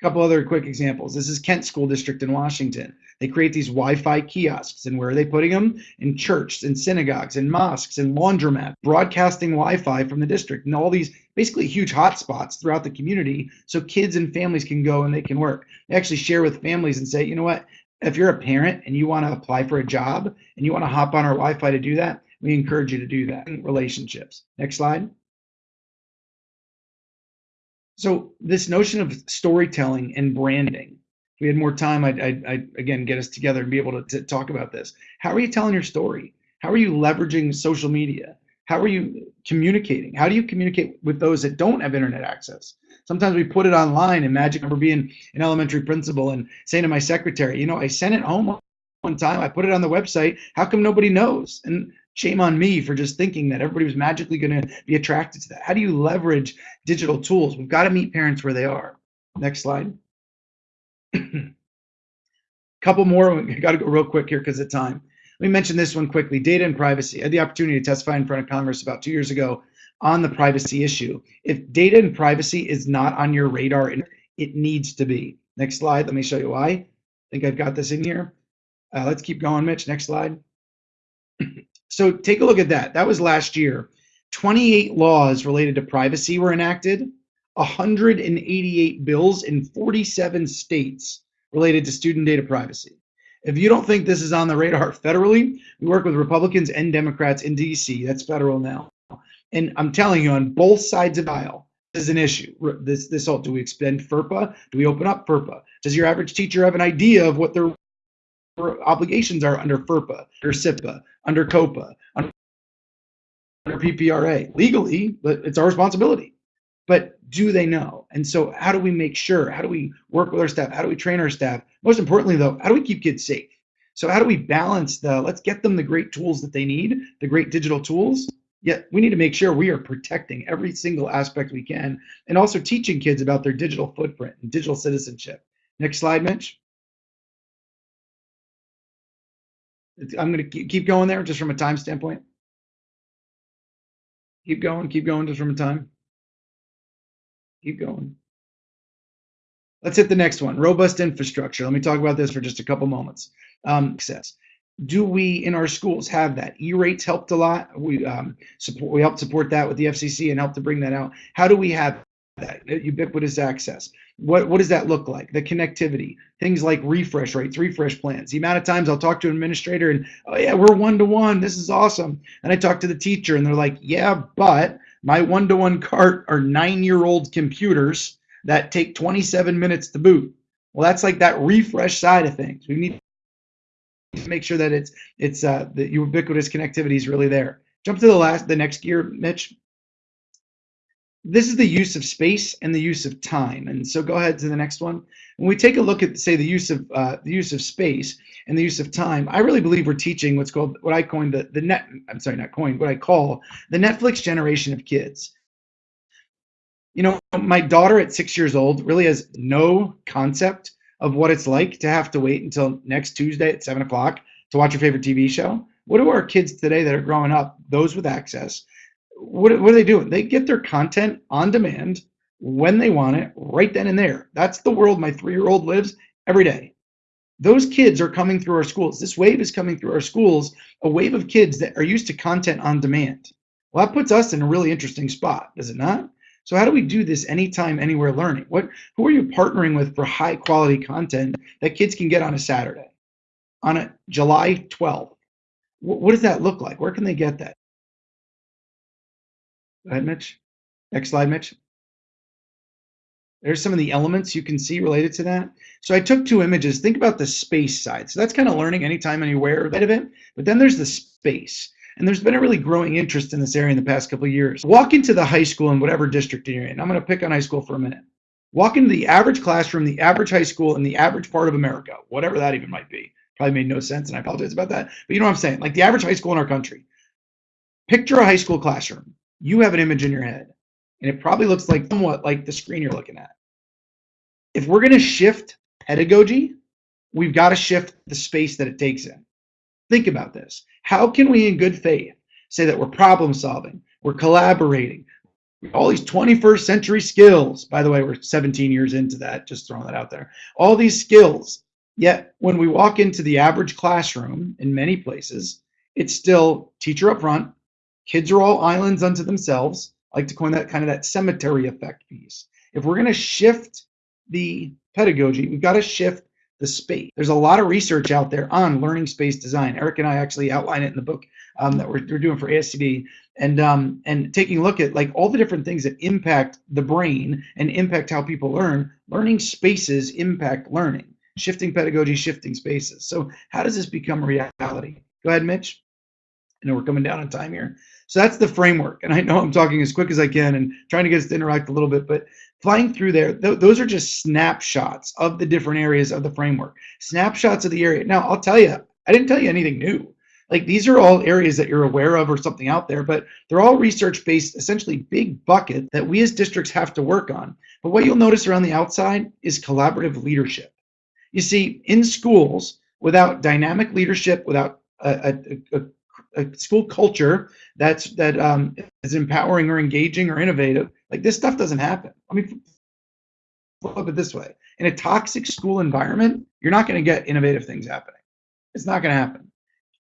S2: A couple other quick examples. This is Kent School District in Washington. They create these Wi-Fi kiosks, and where are they putting them? In churches, in synagogues, in mosques, in laundromats, broadcasting Wi-Fi from the district, and all these basically huge hotspots throughout the community, so kids and families can go and they can work. They actually share with families and say, you know what? If you're a parent and you want to apply for a job and you want to hop on our Wi-Fi to do that, we encourage you to do that. Relationships. Next slide. So this notion of storytelling and branding, we had more time, I'd, I'd, I'd, again get us together and be able to, to talk about this. How are you telling your story? How are you leveraging social media? How are you communicating? How do you communicate with those that don't have internet access? Sometimes we put it online and magic. I remember being an elementary principal and saying to my secretary, you know, I sent it home one time. I put it on the website. How come nobody knows? And shame on me for just thinking that everybody was magically going to be attracted to that. How do you leverage digital tools? We've got to meet parents where they are. Next slide. A couple more. We got to go real quick here because of time. Let me mention this one quickly. Data and privacy. I had the opportunity to testify in front of Congress about two years ago on the privacy issue. If data and privacy is not on your radar, it needs to be. Next slide. Let me show you why. I think I've got this in here. Uh, let's keep going, Mitch. Next slide. So take a look at that. That was last year. 28 laws related to privacy were enacted, 188 bills in 47 states related to student data privacy. If you don't think this is on the radar federally, we work with Republicans and Democrats in DC. That's federal now. And I'm telling you, on both sides of the aisle, this is an issue. This this do we expend FERPA? Do we open up FERPA? Does your average teacher have an idea of what their obligations are under FERPA, under CIPA, under COPPA, under PPRA? Legally, it's our responsibility. But do they know? And so, how do we make sure? How do we work with our staff? How do we train our staff? Most importantly, though, how do we keep kids safe? So, how do we balance the let's get them the great tools that they need, the great digital tools, Yet we need to make sure we are protecting every single aspect we can and also teaching kids about their digital footprint and digital citizenship. Next slide, Mitch. I'm going to keep going there just from a time standpoint. Keep going, keep going just from a time. Keep going. Let's hit the next one robust infrastructure. Let me talk about this for just a couple moments. Um, access do we in our schools have that? E-rates helped a lot. We um, support. We helped support that with the FCC and helped to bring that out. How do we have that ubiquitous access? What what does that look like? The connectivity, things like refresh rates, refresh plans. The amount of times I'll talk to an administrator and oh yeah, we're one to one. This is awesome. And I talk to the teacher and they're like, yeah, but my one to one cart are nine year old computers that take 27 minutes to boot. Well, that's like that refresh side of things. We need to make sure that it's it's uh, the ubiquitous connectivity is really there. Jump to the last, the next gear, Mitch. This is the use of space and the use of time. And so go ahead to the next one. When we take a look at, say, the use of uh, the use of space and the use of time, I really believe we're teaching what's called what I coined the the net. I'm sorry, not coined. What I call the Netflix generation of kids. You know, my daughter at six years old really has no concept of what it's like to have to wait until next Tuesday at seven o'clock to watch your favorite TV show? What do our kids today that are growing up, those with access, what, what are they doing? They get their content on demand when they want it, right then and there. That's the world my three year old lives every day. Those kids are coming through our schools. This wave is coming through our schools, a wave of kids that are used to content on demand. Well, that puts us in a really interesting spot, does it not? So how do we do this anytime, anywhere learning? What who are you partnering with for high quality content that kids can get on a Saturday, on a July 12th? What, what does that look like? Where can they get that? Ahead, Mitch. Next slide, Mitch. There's some of the elements you can see related to that. So I took two images. Think about the space side. So that's kind of learning anytime, anywhere of it. But then there's the space. And there's been a really growing interest in this area in the past couple of years. Walk into the high school in whatever district you're in. I'm going to pick on high school for a minute. Walk into the average classroom, the average high school in the average part of America, whatever that even might be. Probably made no sense, and I apologize about that. But you know what I'm saying? Like the average high school in our country. Picture a high school classroom. You have an image in your head, and it probably looks like somewhat like the screen you're looking at. If we're going to shift pedagogy, we've got to shift the space that it takes in. Think about this. How can we, in good faith, say that we're problem solving, we're collaborating, all these 21st century skills? By the way, we're 17 years into that, just throwing that out there. All these skills, yet when we walk into the average classroom in many places, it's still teacher up front, kids are all islands unto themselves. I like to coin that kind of that cemetery effect piece. If we're going to shift the pedagogy, we've got to shift the space. There's a lot of research out there on learning space design. Eric and I actually outline it in the book um, that we're, we're, doing for ASCD and um, and taking a look at like all the different things that impact the brain and impact how people learn. Learning spaces impact learning. Shifting pedagogy, shifting spaces. So how does this become reality? Go ahead, Mitch. I know we're coming down on time here. So that's the framework. And I know I'm talking as quick as I can and trying to get us to interact a little bit, but flying through there, th- those are just snapshots of the different areas of the framework, snapshots of the area. Now, I'll tell you, I didn't tell you anything new. Like these are all areas that you're aware of or something out there, but they're all research based, essentially big bucket that we as districts have to work on. But what you'll notice around the outside is collaborative leadership. You see, in schools, without dynamic leadership, without a, a, a a school culture that's that um, is empowering or engaging or innovative, like this stuff doesn't happen. I mean, flip it this way: in a toxic school environment, you're not going to get innovative things happening. It's not going to happen.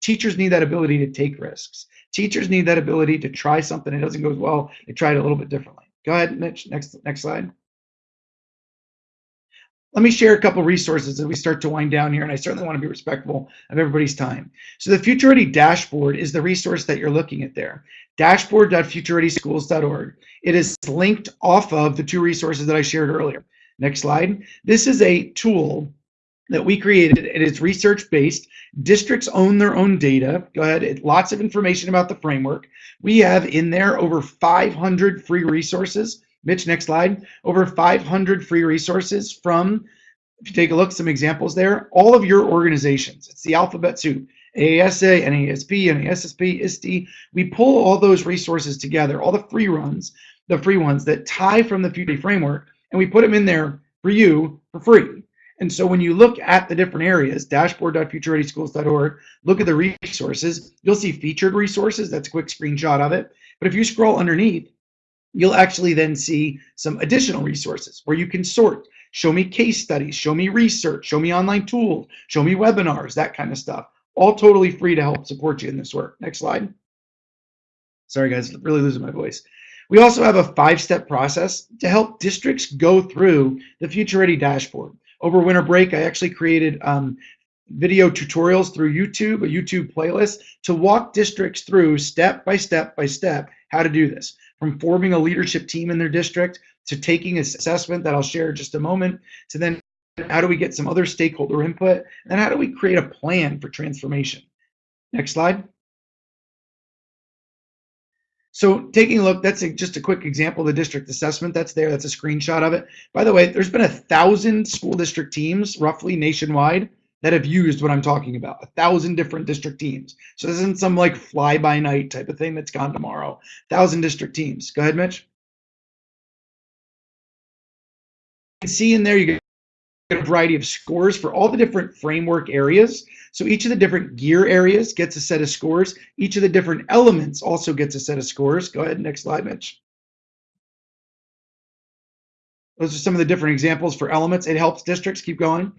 S2: Teachers need that ability to take risks. Teachers need that ability to try something It doesn't go as well. They try it a little bit differently. Go ahead, Mitch. Next, next slide. Let me share a couple resources as we start to wind down here, and I certainly want to be respectful of everybody's time. So the Future Ready dashboard is the resource that you're looking at there, dashboard.futurereadyschools.org. It is linked off of the two resources that I shared earlier. Next slide. This is a tool that we created. It is research based. Districts own their own data. Go ahead. It, lots of information about the framework. We have in there over 500 free resources. Mitch, next slide. Over 500 free resources from, if you take a look, some examples there, all of your organizations. It's the alphabet soup. AASA, NASP, NASSP, ISTE. We pull all those resources together, all the free runs, the free ones that tie from the Future framework, and we put them in there for you for free. And so when you look at the different areas, dashboard.futurereadyschools.org, look at the resources, you'll see featured resources. That's a quick screenshot of it. But if you scroll underneath, you'll actually then see some additional resources where you can sort. Show me case studies, show me research, show me online tools, show me webinars, that kind of stuff. All totally free to help support you in this work. Next slide. Sorry guys, really losing my voice. We also have a five-step process to help districts go through the Future Ready dashboard over winter break, I actually created um, video tutorials through YouTube, a YouTube playlist, to walk districts through step by step by step how to do this. From forming a leadership team in their district to taking an assessment that I'll share in just a moment, to then how do we get some other stakeholder input, and how do we create a plan for transformation. Next slide. So taking a look, that's a, just a quick example of the district assessment that's there. That's a screenshot of it. By the way, there's been a thousand school district teams, roughly nationwide, that have used what I'm talking about. A thousand different district teams. So this isn't some like fly by night type of thing that's gone tomorrow. Thousand district teams. Go ahead, Mitch. You can see in there, you get a variety of scores for all the different framework areas. So each of the different gear areas gets a set of scores. Each of the different elements also gets a set of scores. Go ahead, next slide, Mitch. Those are some of the different examples for elements. It helps districts keep going.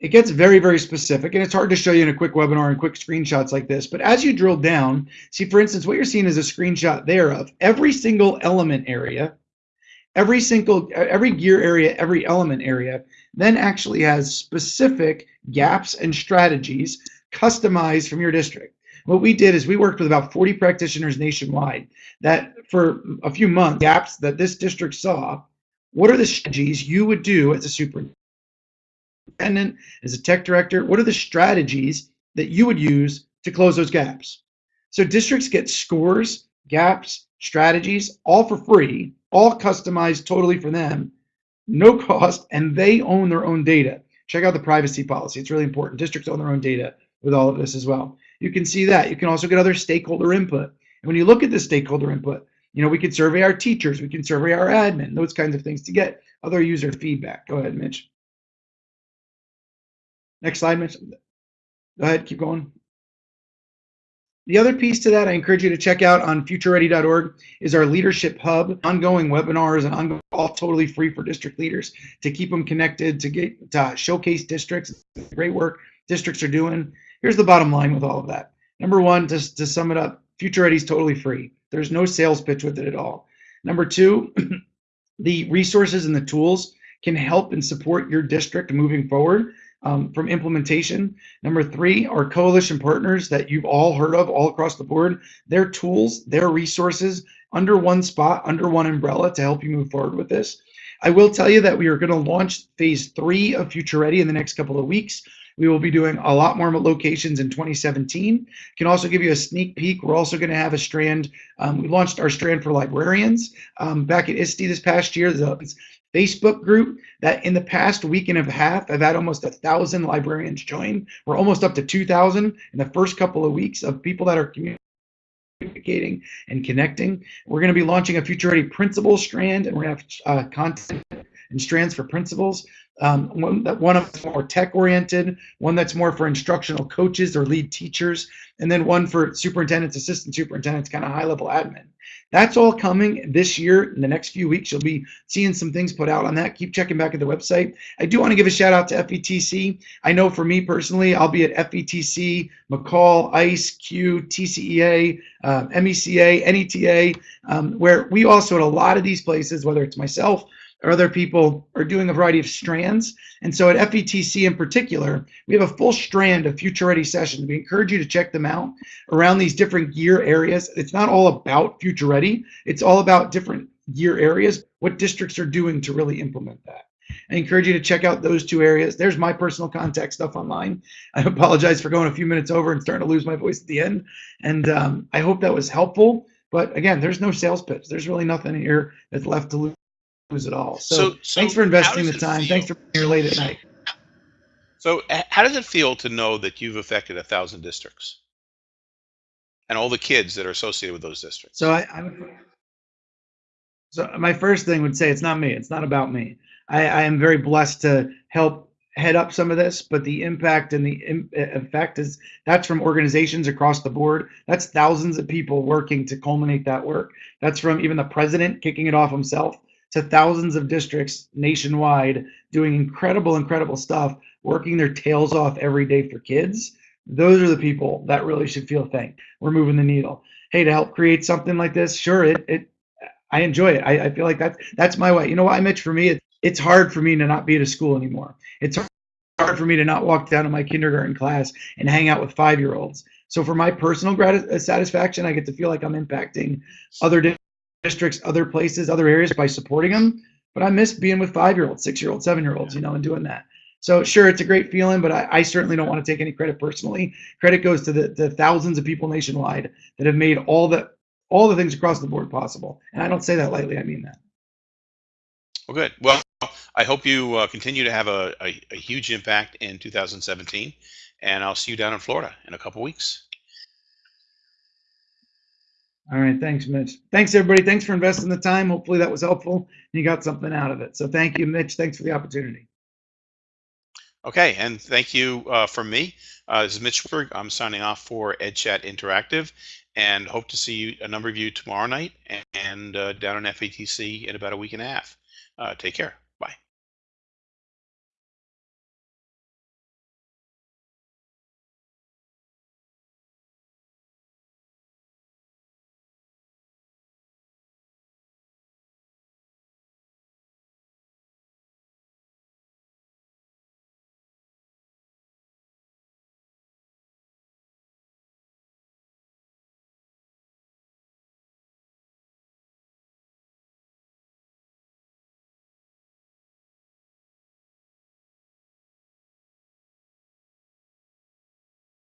S2: It gets very, very specific, and it's hard to show you in a quick webinar and quick screenshots like this. But as you drill down, see, for instance, what you're seeing is a screenshot there of every single element area every single every gear area every element area then actually has specific gaps and strategies customized from your district what we did is we worked with about 40 practitioners nationwide that for a few months gaps that this district saw what are the strategies you would do as a superintendent as a tech director what are the strategies that you would use to close those gaps so districts get scores gaps strategies all for free all customized totally for them, no cost, and they own their own data. Check out the privacy policy. It's really important. Districts own their own data with all of this as well. You can see that. You can also get other stakeholder input. And when you look at the stakeholder input, you know, we could survey our teachers, we can survey our admin, those kinds of things to get other user feedback. Go ahead, Mitch. Next slide, Mitch. Go ahead, keep going. The other piece to that I encourage you to check out on futureready.org is our leadership hub, ongoing webinars and ongoing, all totally free for district leaders to keep them connected, to get to showcase districts, great work districts are doing. Here's the bottom line with all of that. Number one, just to sum it up, Future Ready is totally free. There's no sales pitch with it at all. Number two, the resources and the tools can help and support your district moving forward um, from implementation. Number three, our coalition partners that you've all heard of all across the board, their tools, their resources under one spot, under one umbrella to help you move forward with this. I will tell you that we are going to launch phase three of Future Ready in the next couple of weeks. We will be doing a lot more locations in 2017. Can also give you a sneak peek. We're also going to have a strand. Um, we launched our strand for librarians um, back at ISTE this past year. Facebook group that in the past week and a half, I've had almost a thousand librarians join. We're almost up to 2,000 in the first couple of weeks of people that are communicating and connecting. We're going to be launching a Future Ready Principal strand, and we're going to have uh, content and strands for principals. Um, one that one of more tech oriented, one that's more for instructional coaches or lead teachers, and then one for superintendents, assistant superintendents, kind of high level admin. That's all coming this year. In the next few weeks, you'll be seeing some things put out on that. Keep checking back at the website. I do want to give a shout out to FETC. I know for me personally, I'll be at FETC, MACUL, ICE, CUE, TCEA, uh, MECA, NETA, um, where we also at a lot of these places, whether it's myself or other people are doing a variety of strands. And so at FETC in particular, we have a full strand of future ready sessions. We encourage you to check them out around these different gear areas. It's not all about future ready. It's all about different gear areas, what districts are doing to really implement that. I encourage you to check out those two areas. There's my personal contact stuff online. I apologize for going a few minutes over and starting to lose my voice at the end. And um, I hope that was helpful. But again, there's no sales pitch. There's really nothing here that's left to lose at all. So,
S1: So- so
S2: thanks for investing the time.
S1: feel?
S2: Thanks for being here late at night.
S1: So, how does it feel to know that you've affected a thousand districts and all the kids that are associated with those districts?
S2: So I, I would, so my first thing would say it's not me. It's not about me. I, I am very blessed to help head up some of this, but the impact and the im- effect is that's from organizations across the board. That's thousands of people working to culminate that work. That's from even the president kicking it off himself to thousands of districts nationwide doing incredible, incredible stuff, working their tails off every day for kids. Those are the people that really should feel thanked. We're moving the needle. Hey, to help create something like this, sure, it, it I enjoy it. I, I feel like that's that's my way. You know why, Mitch? For me, it, it's hard for me to not be at a school anymore. It's hard for me to not walk down to my kindergarten class and hang out with five year olds. So for my personal satisfaction, I get to feel like I'm impacting other districts, other places, other areas by supporting them. But I miss being with five year olds, six year olds, seven year olds, you know, and doing that. So sure, it's a great feeling, but I, I certainly don't want to take any credit personally. Credit goes to the, the thousands of people nationwide that have made all the all the things across the board possible. And I don't say that lightly. I mean that.
S1: Well, good. Well, I hope you uh, continue to have a, a, a huge impact in 2017, and I'll see you down in Florida in a couple weeks.
S2: All right. Thanks, Mitch. Thanks, everybody. Thanks for investing the time. Hopefully that was helpful and you got something out of it. So thank you, Mitch. Thanks for the opportunity.
S1: Okay, and thank you uh, from me. Uh, this is Mitch Berg. I'm signing off for EdChat Interactive, and hope to see you, a number of you tomorrow night and uh, down in FETC in about a week and a half. Uh, take care.